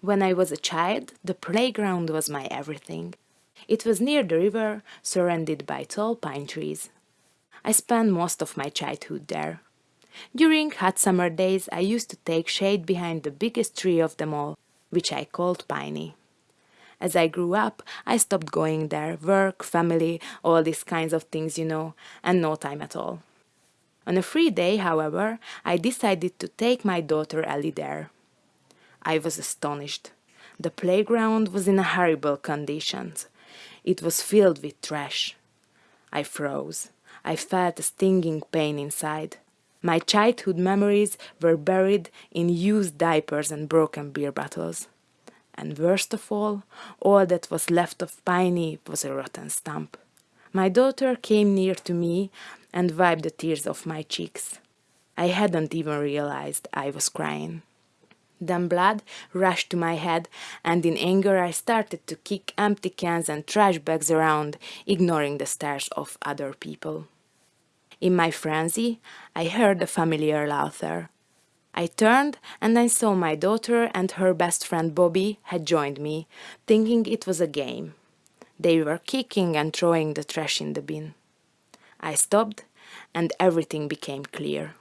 When I was a child, the playground was my everything. It was near the river, surrounded by tall pine trees. I spent most of my childhood there. During hot summer days, I used to take shade behind the biggest tree of them all, which I called Piney. As I grew up, I stopped going there, work, family, all these kinds of things, you know, and no time at all. On a free day, however, I decided to take my daughter Ellie there. I was astonished. The playground was in a horrible conditions. It was filled with trash. I froze. I felt a stinging pain inside. My childhood memories were buried in used diapers and broken beer bottles. And worst of all, all that was left of Piney was a rotten stump. My daughter came near to me and wiped the tears off my cheeks. I hadn't even realized I was crying. Then blood rushed to my head, and in anger I started to kick empty cans and trash bags around, ignoring the stares of other people. In my frenzy, I heard a familiar laughter. I turned and I saw my daughter and her best friend Bobby had joined me, thinking it was a game. They were kicking and throwing the trash in the bin. I stopped and everything became clear.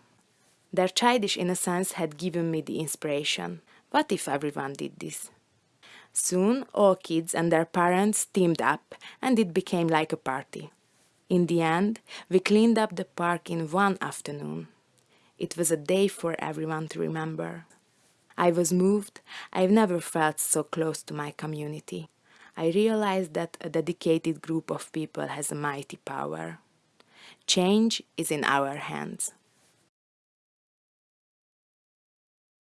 Their childish innocence had given me the inspiration. What if everyone did this? Soon all kids and their parents teamed up and it became like a party. In the end, we cleaned up the park in one afternoon. It was a day for everyone to remember. I was moved. I've never felt so close to my community. I realized that a dedicated group of people has a mighty power. Change is in our hands.